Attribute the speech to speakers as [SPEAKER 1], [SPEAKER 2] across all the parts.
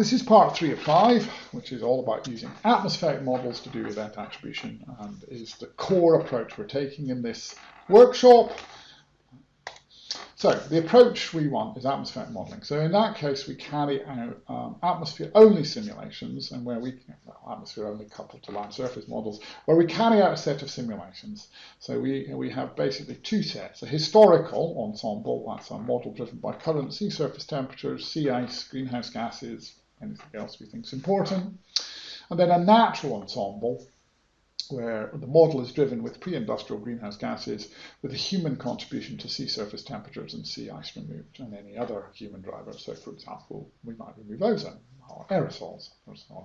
[SPEAKER 1] this is part three of five, which is all about using atmospheric models to do event attribution and is the core approach we're taking in this workshop. So the approach we want is atmospheric modeling. So in that case, we carry out um, atmosphere-only simulations, and where we atmosphere-only coupled to land surface models, where we carry out a set of simulations. So we we have basically two sets: a historical ensemble, that's a model driven by current sea surface temperatures, sea ice, greenhouse gases, anything else we think is important, and then a natural ensemble where the model is driven with pre-industrial greenhouse gases with a human contribution to sea surface temperatures and sea ice removed and any other human drivers. So for example, we might remove ozone or aerosols or so on.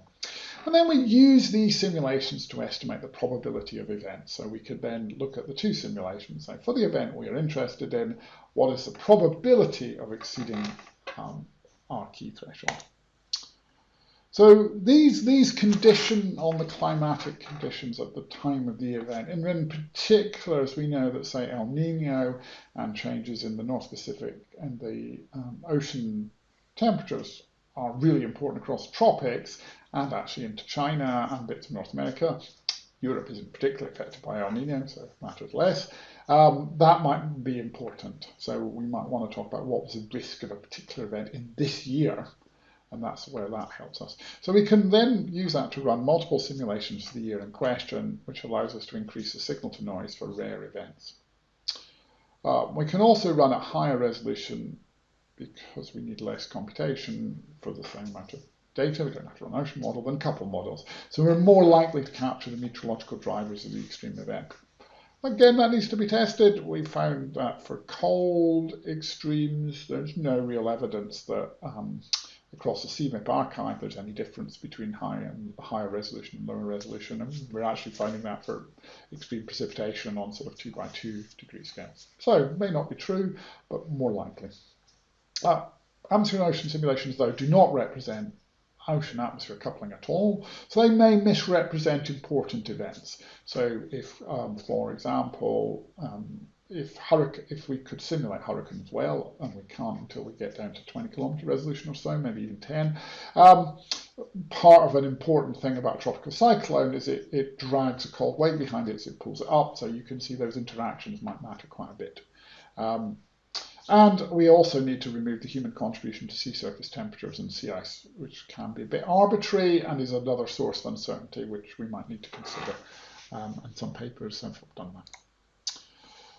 [SPEAKER 1] And then we use these simulations to estimate the probability of events. So we could then look at the two simulations. So for the event we are interested in, what is the probability of exceeding um, our key threshold? So these, these condition on the climatic conditions at the time of the event. And in particular, as we know that, say, El Nino and changes in the North Pacific and the um, ocean temperatures are really important across the tropics and actually into China and bits of North America. Europe isn't particularly affected by El Nino, so it matters less. Um, that might be important. So we might want to talk about what was the risk of a particular event in this year and that's where that helps us. So we can then use that to run multiple simulations for the year in question, which allows us to increase the signal to noise for rare events. Uh, we can also run at higher resolution because we need less computation for the same amount of data. We don't have to run ocean model than couple models. So we're more likely to capture the meteorological drivers of the extreme event. Again, that needs to be tested. We found that for cold extremes, there's no real evidence that um, across the CMIP archive there's any difference between high and higher resolution and lower resolution. And we're actually finding that for extreme precipitation on sort of two by two degree scales. So may not be true, but more likely. Uh, atmosphere and ocean simulations, though, do not represent ocean atmosphere coupling at all. So they may misrepresent important events. So if, um, for example, um, if hurricane, if we could simulate hurricanes well, and we can't until we get down to 20 kilometer resolution or so, maybe even 10. Um, part of an important thing about tropical cyclone is it, it drags a cold wave behind it, so it pulls it up. So you can see those interactions might matter quite a bit. Um, and we also need to remove the human contribution to sea surface temperatures and sea ice, which can be a bit arbitrary and is another source of uncertainty, which we might need to consider. Um, and some papers have done that.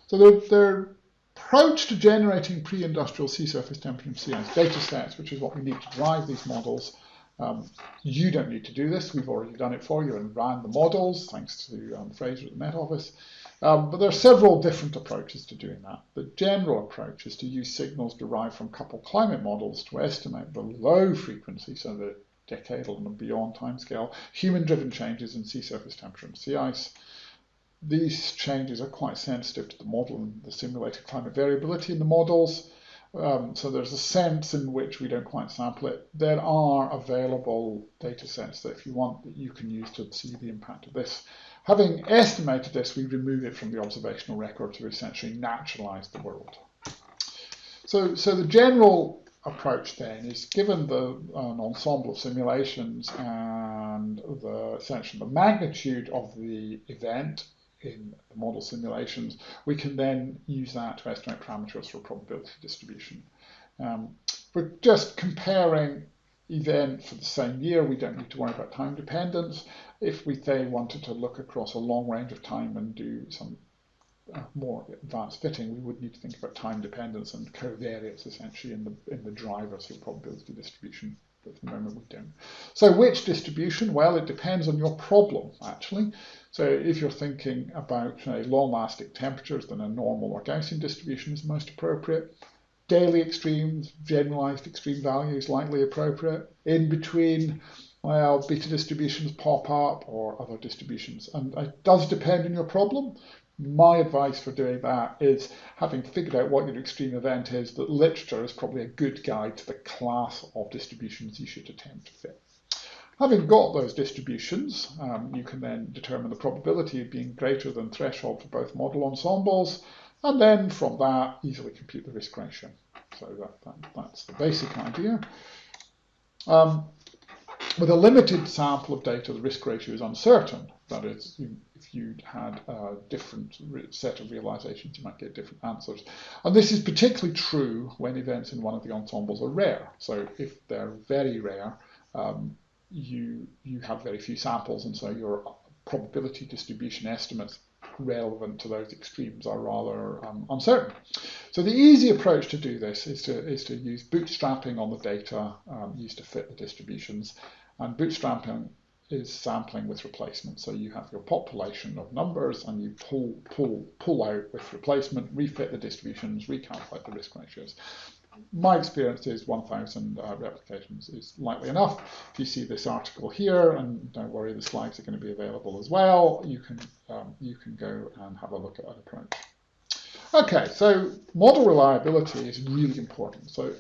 [SPEAKER 1] So their, their approach to generating pre-industrial sea surface temperature and sea ice data sets, which is what we need to drive these models, um, you don't need to do this. We've already done it for you and ran the models, thanks to um, Fraser at the Met Office. Um, but there are several different approaches to doing that. The general approach is to use signals derived from coupled climate models to estimate the low frequency, so the decadal and beyond timescale, human-driven changes in sea surface temperature and sea ice, these changes are quite sensitive to the model and the simulated climate variability in the models. Um, so there's a sense in which we don't quite sample it. There are available data sets that if you want that you can use to see the impact of this. Having estimated this, we remove it from the observational record to essentially naturalize the world. So, so the general approach then is given the an ensemble of simulations and the essentially the magnitude of the event in the model simulations, we can then use that to estimate parameters for a probability distribution. Um, we're just comparing event for the same year. We don't need to worry about time dependence. If we say wanted to look across a long range of time and do some uh, more advanced fitting, we would need to think about time dependence and covariates essentially in the in the drivers for probability distribution at the moment we don't. So which distribution? Well, it depends on your problem, actually. So if you're thinking about uh, long-lasting temperatures, then a normal or Gaussian distribution is most appropriate. Daily extremes, generalized extreme values likely appropriate. In between, well, beta distributions pop up or other distributions. And it does depend on your problem my advice for doing that is having figured out what your extreme event is, that literature is probably a good guide to the class of distributions you should attempt to fit. Having got those distributions, um, you can then determine the probability of being greater than threshold for both model ensembles, and then from that, easily compute the risk ratio. So that, that that's the basic idea. Um, with a limited sample of data, the risk ratio is uncertain. That is, if you had a different set of realizations, you might get different answers. And this is particularly true when events in one of the ensembles are rare. So if they're very rare, um, you you have very few samples, and so your probability distribution estimates relevant to those extremes are rather um, uncertain. So the easy approach to do this is to, is to use bootstrapping on the data um, used to fit the distributions. And bootstrapping is sampling with replacement. So you have your population of numbers and you pull, pull, pull out with replacement, refit the distributions, recalculate the risk ratios my experience is 1,000 uh, replications is likely enough. If you see this article here, and don't worry, the slides are going to be available as well, you can, um, you can go and have a look at that approach. Okay, so model reliability is really important. So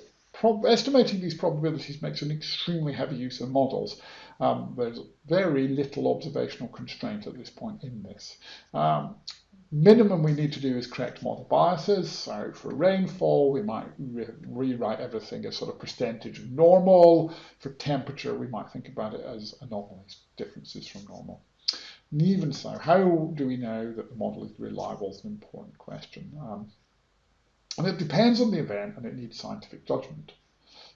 [SPEAKER 1] estimating these probabilities makes an extremely heavy use of models. Um, there's very little observational constraint at this point in this. Um, minimum we need to do is correct model biases. So for rainfall, we might re rewrite everything as sort of percentage of normal. For temperature, we might think about it as anomalies, differences from normal. And even so, how do we know that the model is reliable is an important question. Um, and it depends on the event and it needs scientific judgment.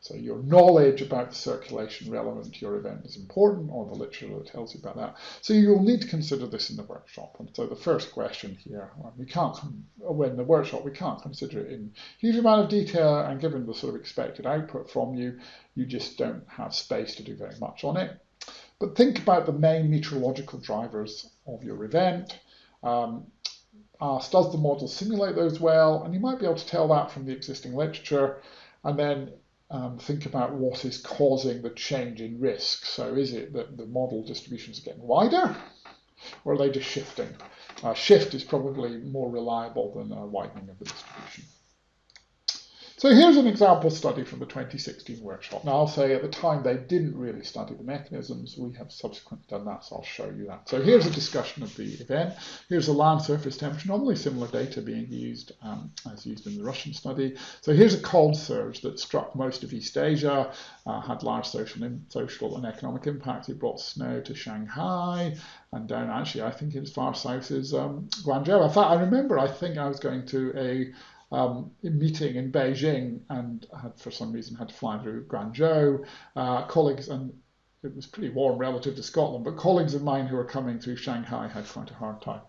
[SPEAKER 1] So your knowledge about the circulation relevant to your event is important, or the literature that tells you about that. So you'll need to consider this in the workshop. And so the first question here, we can't, when the workshop, we can't consider it in huge amount of detail, and given the sort of expected output from you, you just don't have space to do very much on it. But think about the main meteorological drivers of your event. Um, ask, does the model simulate those well? And you might be able to tell that from the existing literature. And then um, think about what is causing the change in risk. So is it that the model distributions are getting wider or are they just shifting? Uh, shift is probably more reliable than a widening of the distribution. So here's an example study from the 2016 workshop. Now I'll say at the time they didn't really study the mechanisms. We have subsequently done that, so I'll show you that. So here's a discussion of the event. Here's a land surface temperature normally similar data being used um, as used in the Russian study. So here's a cold surge that struck most of East Asia, uh, had large social, social and economic impact. It brought snow to Shanghai and down actually, I think as far south as um, Guangzhou. In fact, I remember I think I was going to a um, meeting in Beijing and had, for some reason, had to fly through Guangzhou. Uh, colleagues, and it was pretty warm relative to Scotland, but colleagues of mine who were coming through Shanghai had quite a hard time.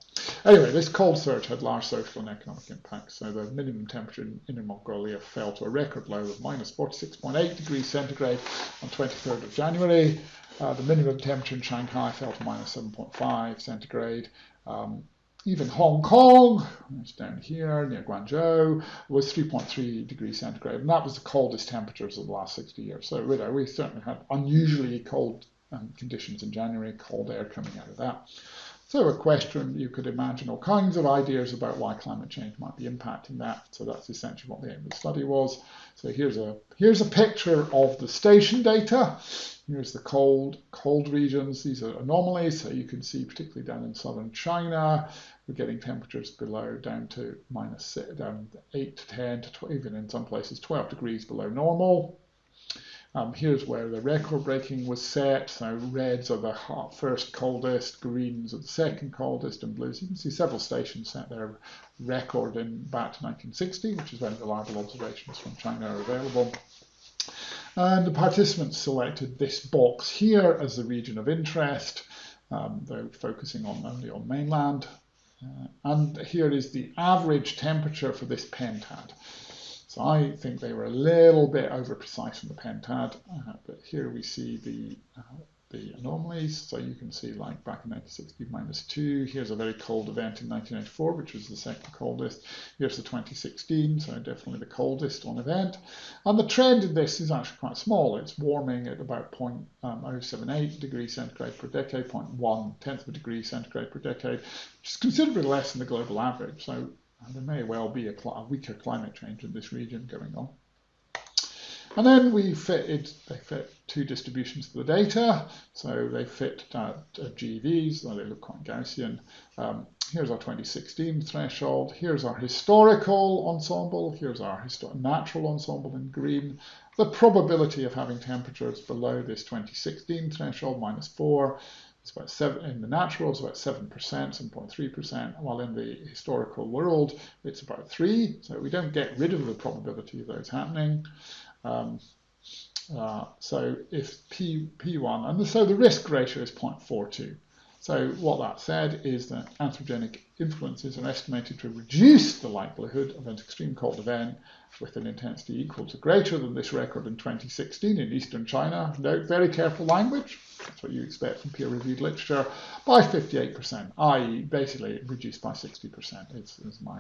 [SPEAKER 1] Anyway, this cold surge had large social and economic impacts. So the minimum temperature in Inner Mongolia fell to a record low of minus 46.8 degrees centigrade on 23rd of January. Uh, the minimum temperature in Shanghai fell to minus 7.5 centigrade. Um, even Hong Kong, it's down here near Guangzhou, was 3.3 degrees centigrade, and that was the coldest temperatures of the last 60 years. So you know, we certainly had unusually cold um, conditions in January, cold air coming out of that. So a question, you could imagine all kinds of ideas about why climate change might be impacting that. So that's essentially what the aim of the study was. So here's a here's a picture of the station data. Here's the cold, cold regions. These are anomalies. So you can see, particularly down in southern China, we're getting temperatures below down to minus down 8 to 10 to 12, even in some places 12 degrees below normal. Um, here's where the record breaking was set. So reds are the hot, first coldest, greens are the second coldest, and blues. You can see several stations set their record in back to 1960, which is when reliable observations from China are available. And the participants selected this box here as the region of interest. Um, they're focusing on only on mainland. Uh, and here is the average temperature for this pentad. So I think they were a little bit over precise in the pentad, uh, but here we see the uh, the anomalies. So you can see like back in 1960 minus 2. Here's a very cold event in 1994, which was the second coldest. Here's the 2016, so definitely the coldest on event. And the trend in this is actually quite small. It's warming at about 0.078 degrees centigrade per decade, 0.1 tenth of a degree centigrade per decade, which is considerably less than the global average. So there may well be a, a weaker climate change in this region going on. And then we fitted, they fit two distributions of the data. So they fit uh, GVs, though they look quite Gaussian. Um, here's our 2016 threshold, here's our historical ensemble, here's our natural ensemble in green. The probability of having temperatures below this 2016 threshold, minus 4, it's about seven in the natural, it's about seven percent, seven point three percent. While in the historical world, it's about three. So we don't get rid of the probability of those happening. Um, uh, so if P, P1, and so the risk ratio is 0.42. So what that said is that anthropogenic influences are estimated to reduce the likelihood of an extreme cold event with an intensity equal to greater than this record in 2016 in eastern China. Note very careful language, that's what you expect from peer-reviewed literature, by 58%, i.e. basically reduced by 60%. It's, it's my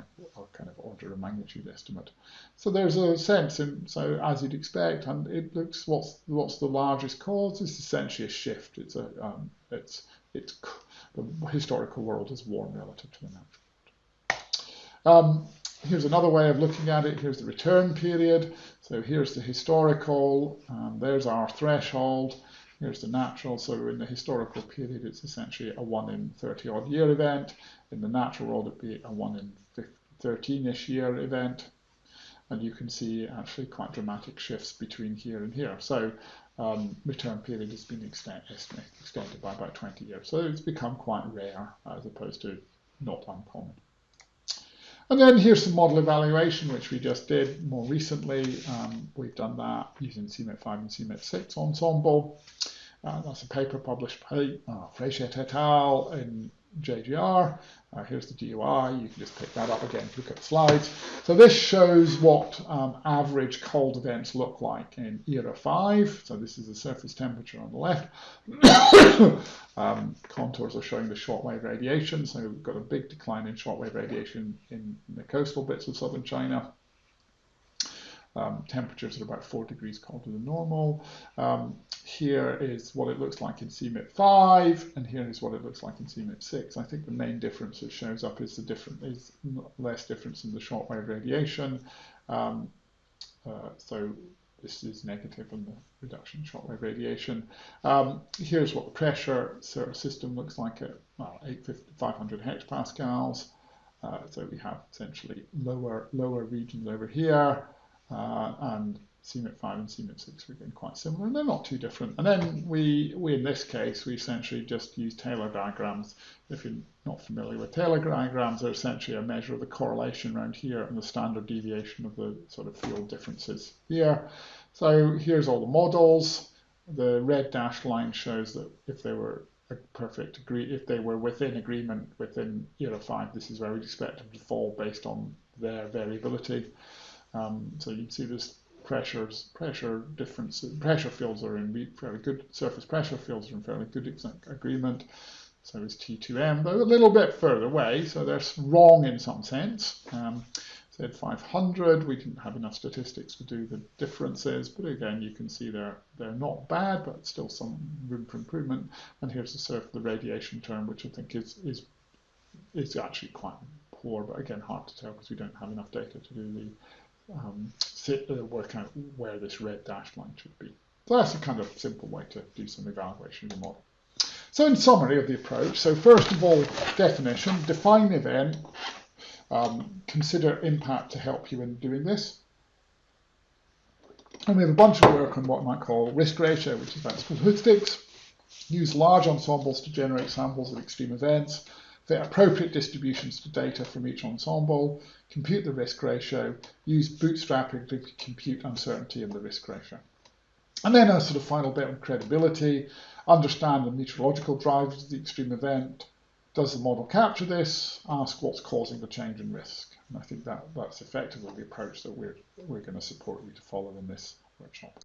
[SPEAKER 1] kind of order of magnitude estimate. So there's a sense, in, so as you'd expect, and it looks what's what's the largest cause? It's essentially a shift. It's a um, it's it's the historical world is warm relative to the natural. Um, here's another way of looking at it. Here's the return period. So here's the historical. Um, there's our threshold. Here's the natural. So in the historical period, it's essentially a 1 in 30 odd year event. In the natural world, it'd be a 1 in 13-ish year event. And you can see actually quite dramatic shifts between here and here. So um, return period has been extend, extended by about 20 years. So it's become quite rare as opposed to not uncommon. And then here's some model evaluation, which we just did more recently. Um, we've done that using CMIP 5 and CMIP 6 ensemble. Uh, that's a paper published by uh, Frechette et al. in JGR. Uh, here's the GUI. You can just pick that up again, look at the slides. So this shows what um, average cold events look like in ERA 5. So this is the surface temperature on the left. um, contours are showing the shortwave radiation. So we've got a big decline in shortwave radiation in, in the coastal bits of southern China. Um, temperatures are about 4 degrees colder than normal. Um, here is what it looks like in CMIP 5, and here is what it looks like in CMIP 6. I think the main difference that shows up is the different is less difference in the shortwave radiation. Um, uh, so this is negative on the reduction in shortwave radiation. Um, here's what the pressure system looks like at well, 500 hectopascals. Uh, so we have essentially lower lower regions over here uh, and CMIP 5 and CMIP 6 are again quite similar, and they're not too different. And then we, we in this case, we essentially just use Taylor diagrams. If you're not familiar with Taylor diagrams, they're essentially a measure of the correlation around here and the standard deviation of the sort of field differences here. So here's all the models. The red dashed line shows that if they were a perfect agree, if they were within agreement within ERA 5, this is where we'd expect them to fall based on their variability. Um, so you can see this pressures, pressure differences, pressure fields are in fairly good, surface pressure fields are in fairly good agreement. So is T2M, though a little bit further away, so they're wrong in some sense. Um, said 500, we didn't have enough statistics to do the differences, but again, you can see they're they're not bad, but still some room for improvement. And here's the surf, the radiation term, which I think is is is actually quite poor, but again, hard to tell because we don't have enough data to do the um, uh, work out where this red dashed line should be. So that's a kind of simple way to do some evaluation of the model. So in summary of the approach, so first of all, definition, define the event, um, consider impact to help you in doing this. And we have a bunch of work on what I might call risk ratio, which is about statistics. Use large ensembles to generate samples of extreme events fit appropriate distributions to data from each ensemble, compute the risk ratio, use bootstrapping to compute uncertainty in the risk ratio. And then a sort of final bit on credibility, understand the meteorological drivers of the extreme event. Does the model capture this? Ask what's causing the change in risk. And I think that that's effectively the approach that we're, we're going to support you to follow in this workshop.